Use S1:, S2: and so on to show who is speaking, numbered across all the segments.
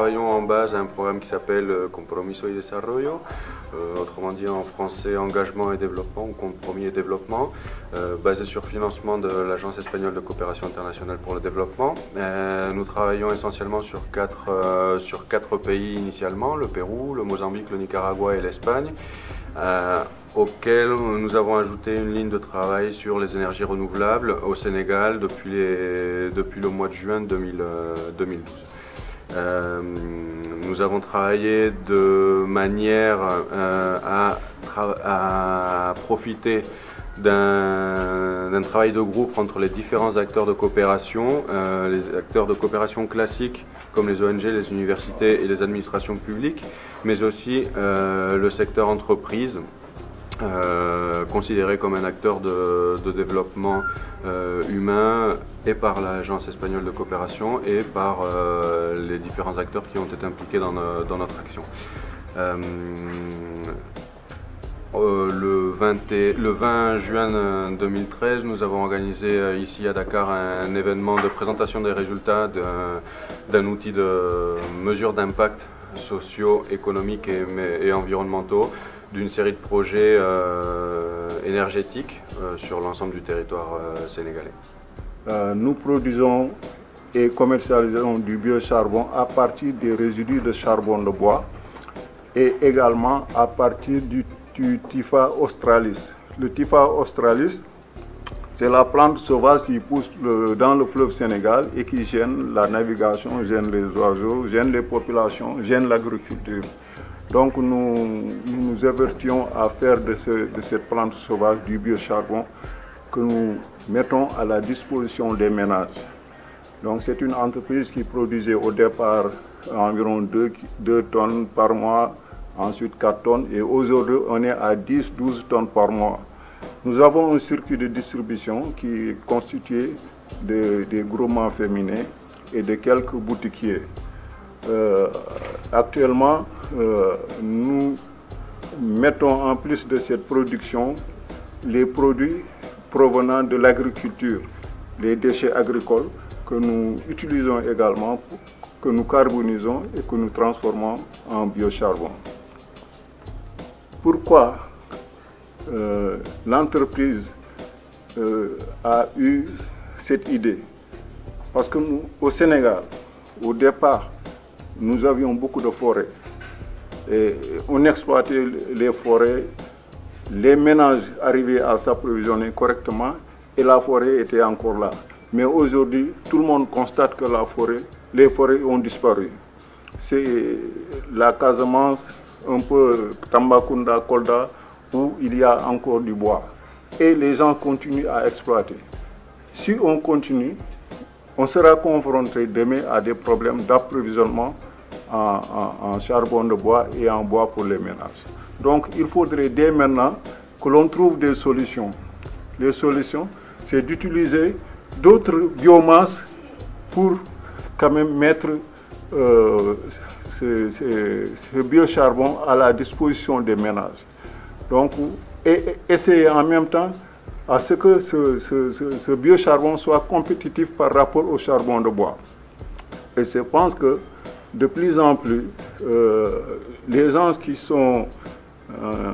S1: travaillons en base à un programme qui s'appelle Compromiso y Desarrollo, autrement dit en français engagement et développement ou compromis et développement, basé sur financement de l'Agence espagnole de coopération internationale pour le développement. nous travaillons essentiellement sur quatre, sur quatre pays initialement, le Pérou, le Mozambique, le Nicaragua et l'Espagne euh, auquel nous avons ajouté une ligne de travail sur les énergies renouvelables au Sénégal depuis, les, depuis le mois de juin 2012. Euh, euh, nous avons travaillé de manière euh, à, profiter d'un travail de groupe entre les différents acteurs de coopération, euh, les acteurs de coopération classiques comme les ONG, les universités et les administrations publiques, mais aussi le secteur entreprise, euh, considéré comme un acteur de, développement euh, humain et par l'Agence espagnole de coopération et par les différents acteurs qui ont été impliqués dans, notre action. le, 20 le 20 juin 2013, nous avons organisé ici à Dakar un événement de présentation des résultats d'un outil de mesure d'impact sociaux, économiques et, environnementaux d'une série de projets euh, énergétiques euh, sur l'ensemble du territoire euh, sénégalais.
S2: nous produisons et commercialisons du biocharbon à partir des résidus de charbon de bois et également à partir du, du Tifa australis. Le Tifa australis, c'est la plante sauvage qui pousse dans le fleuve Sénégal et qui gêne la navigation, gêne les oiseaux, gêne les populations, gêne l'agriculture. Donc nous, nous avertions à faire de, de, cette plante sauvage du biocharbon que nous mettons à la disposition des ménages. Donc c'est une entreprise qui produisait au départ environ 2, 2 tonnes par mois, ensuite 4 tonnes et aujourd'hui on est à 10-12 tonnes par mois. Nous avons un circuit de distribution qui est constitué de, des groupements féminins et de quelques boutiquiers. Euh, actuellement, euh, nous mettons en plus de cette production les produits provenant de l'agriculture, les déchets agricoles que nous utilisons également, que nous carbonisons et que nous transformons en biocharbon. Pourquoi euh, l'entreprise euh, a eu cette idée? Parce que nous, au Sénégal, au départ, nous avions beaucoup de forêts. On exploitait les forêts, les ménages arrivaient à s'approvisionner correctement et la forêt était encore là. Mais aujourd'hui, tout le monde constate que la forêt, les forêts ont disparu. C'est la Casamance, un peu Tambakunda, Kolda, où il y a encore du bois. Et les gens continuent à exploiter. Si on continue, on sera confronté demain à des problèmes d'approvisionnement en, charbon de bois et en bois pour les ménages. Donc il faudrait dès maintenant que l'on trouve des solutions. Les solutions, c'est d'utiliser d'autres biomasses pour quand même mettre euh, ce, ce biocharbon à la disposition des ménages. Donc, et, essayer en même temps à ce que ce, biocharbon soit compétitif par rapport au charbon de bois. Et je pense que de plus en plus, euh, les gens qui sont euh,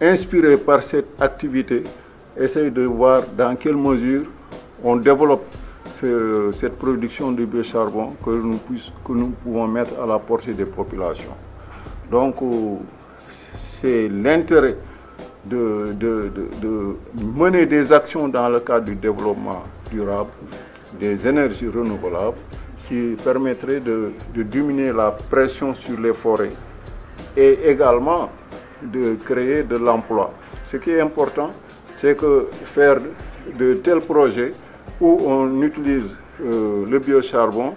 S2: inspirés par cette activité essayent de voir dans quelle mesure on développe cette production de biocharbon que nous, que nous pouvons mettre à la portée des populations. Donc, c'est l'intérêt de, mener des actions dans le cadre du développement durable, des énergies renouvelables, qui permettraient de, diminuer la pression sur les forêts et également de créer de l'emploi. Ce qui est important, c'est que faire de tels projets où on utilise euh, le biocharbon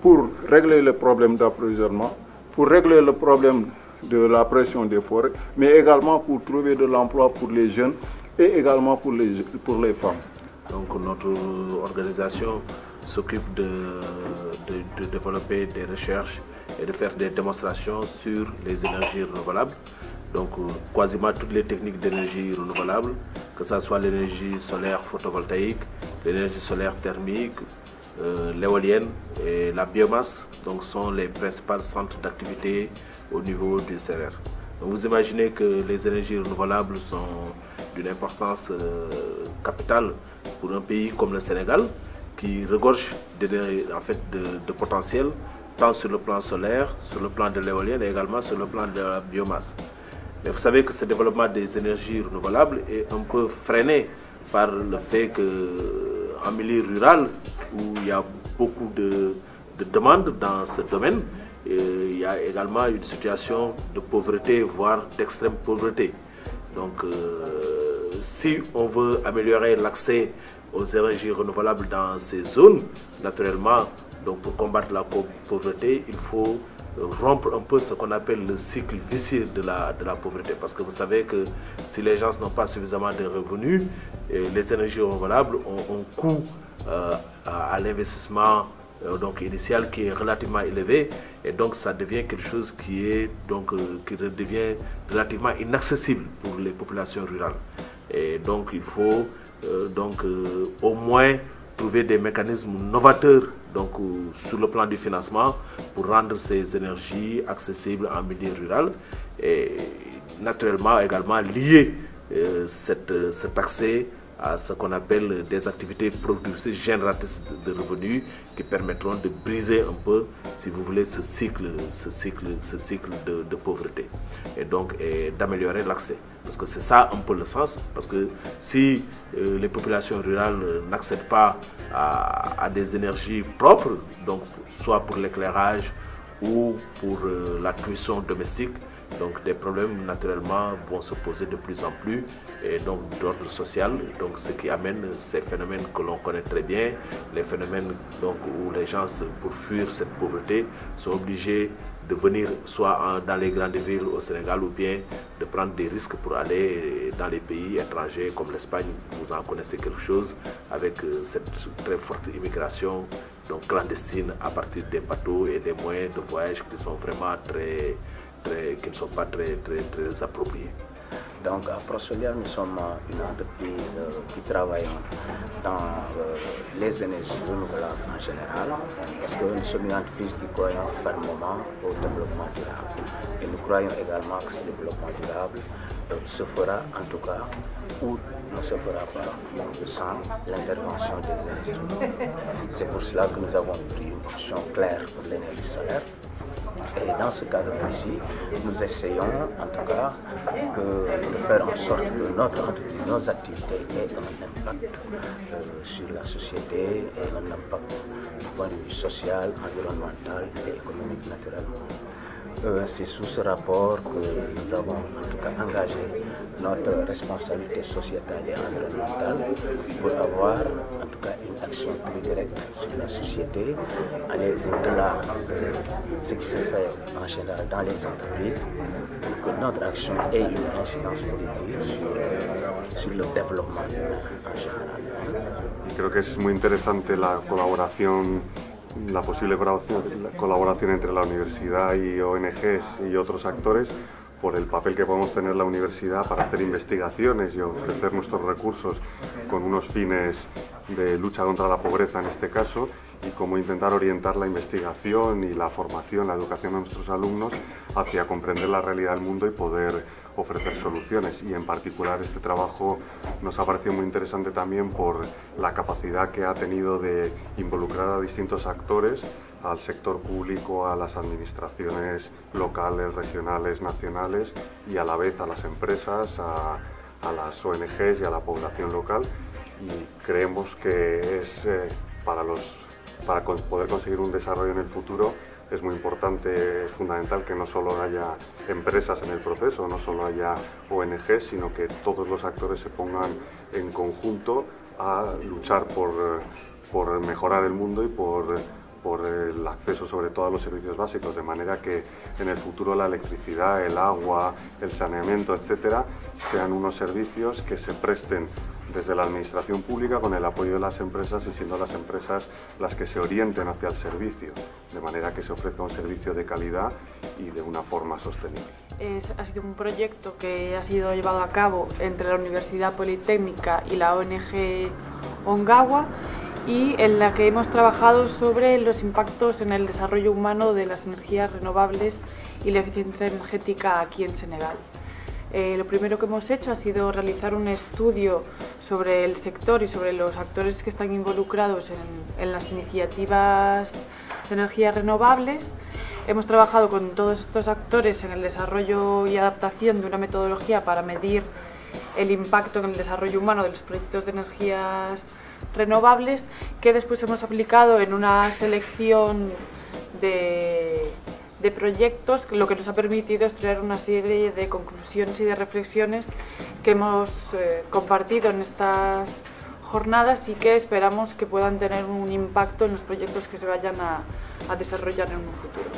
S2: pour régler le problème d'approvisionnement, pour régler le problème de la pression des forêts, mais également pour trouver de l'emploi pour les jeunes et également pour les, pour les femmes.
S3: Donc notre organisation s'occupe de, développer des recherches et de faire des démonstrations sur les énergies renouvelables. Donc quasiment toutes les techniques d'énergie renouvelable, que ce soit l'énergie solaire photovoltaïque, l'énergie solaire thermique, euh, l'éolienne et la biomasse donc, sont les principaux centres d'activité au niveau du CERER. Vous imaginez que les énergies renouvelables sont d'une importance euh, capitale pour un pays comme le Sénégal qui regorge de, en fait, de, potentiel tant sur le plan solaire, sur le plan de l'éolienne et également sur le plan de la biomasse. Mais vous savez que ce développement des énergies renouvelables est un peu freiné par le fait qu'en milieu rural, où il y a beaucoup de, de demandes dans ce domaine, il y a également une situation de pauvreté, voire d'extrême pauvreté. Donc, euh, si on veut améliorer l'accès aux énergies renouvelables dans ces zones, naturellement, donc pour combattre la pauvreté, il faut rompre un peu ce qu'on appelle le cycle vicieux de la, pauvreté. Parce que vous savez que si les gens n'ont pas suffisamment de revenus, les énergies renouvelables ont un coût euh, à l'investissement euh, donc initial qui est relativement élevé et donc ça devient quelque chose qui est donc euh, qui devient relativement inaccessible pour les populations rurales et donc il faut euh, donc au moins trouver des mécanismes novateurs donc sur le plan du financement pour rendre ces énergies accessibles en milieu rural et naturellement également lier cette, cet accès à ce qu'on appelle des activités productives génératrices de, revenus qui permettront de briser un peu, si vous voulez, ce cycle, ce cycle, ce cycle de, pauvreté et donc d'améliorer l'accès. Parce que c'est ça un peu le sens, parce que si euh, les populations rurales n'accèdent pas à, à, des énergies propres, donc soit pour l'éclairage ou pour euh, la cuisson domestique, donc des problèmes naturellement vont se poser de plus en plus et donc d'ordre social, donc ce qui amène ces phénomènes que l'on connaît très bien, les phénomènes donc où les gens pour fuir cette pauvreté sont obligés de venir soit dans les grandes villes au Sénégal ou bien de prendre des risques pour aller dans les pays étrangers comme l'Espagne, vous en connaissez quelque chose, avec euh, cette très forte immigration donc clandestine à partir des bateaux et des moyens de voyage qui sont vraiment très qui ne sont pas très, très, très appropriés.
S4: Donc à Prosolia, nous sommes une entreprise euh, qui travaille dans euh, les énergies renouvelables en général, parce que nous sommes une entreprise qui croit fermement au développement durable. Et nous croyons également que ce développement durable euh, se fera en tout cas ou ne se fera pas sans l'intervention des énergies. C'est pour cela que nous avons pris une option claire pour l'énergie solaire et dans ce cadre précis, nous essayons en tout cas de faire en sorte que notre entreprise, nos activités aient un impact euh, sur la société et un impact du point de vue social, environnemental et économique naturellement. Euh, c'est sous ce rapport que nous avons en tout cas engagé notre responsabilité sociétale et environnementale pour avoir en tout cas une action plus directe sur la société, aller au-delà de ce qui se fait en général dans les entreprises, pour que notre action ait une incidence positive sur, sur le développement en général.
S5: Creo que es muy interesante la colaboración la posible colaboración entre la universidad y ONGs y otros actores por el papel que podemos tener la universidad para hacer investigaciones y ofrecer nuestros recursos con unos fines de lucha contra la pobreza en este caso y cómo intentar orientar la investigación y la formación, la educación a nuestros alumnos hacia comprender la realidad del mundo y poder ofrecer soluciones. Y en particular este trabajo nos ha parecido muy interesante también por la capacidad que ha tenido de involucrar a distintos actores, al sector público, a las administraciones locales, regionales, nacionales y a la vez a las empresas, a, las ONGs y a la población local. Y creemos que es eh, para, los, para poder conseguir un desarrollo en el futuro es muy importante, es fundamental que no solo haya empresas en el proceso, no solo haya ONG, sino que todos los actores se pongan en conjunto a luchar por, por mejorar el mundo y por, por el acceso sobre todo a los servicios básicos, de manera que en el futuro la electricidad, el agua, el saneamiento, etcétera, sean unos servicios que se presten desde la administración pública con el apoyo de las empresas y siendo las empresas las que se orienten hacia el servicio, de manera que se ofrezca un servicio de calidad y de una forma sostenible.
S6: ha sido un proyecto que ha sido llevado a cabo entre la Universidad Politécnica y la ONG Ongawa y en la que hemos trabajado sobre los impactos en el desarrollo humano de las energías renovables y la eficiencia energética aquí en Senegal. Eh, lo primero que hemos hecho ha sido realizar un estudio sobre el sector y sobre los actores que están involucrados en, en las iniciativas de energías renovables. Hemos trabajado con todos estos actores en el desarrollo y adaptación de una metodología para medir el impacto en el desarrollo humano de los proyectos de energías renovables que después hemos aplicado en una selección de, de proyectos, lo que nos ha permitido extraer una serie de conclusiones y de reflexiones que hemos eh, compartido en estas jornadas y que esperamos que puedan tener un impacto en los proyectos que se vayan a, a desarrollar en un futuro.